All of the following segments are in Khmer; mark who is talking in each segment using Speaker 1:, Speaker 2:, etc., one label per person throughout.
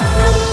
Speaker 1: up.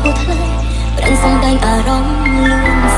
Speaker 1: ហូរថ្លៃប្រាំងសំដែងអារម្មណ៍លឿនស្រៀង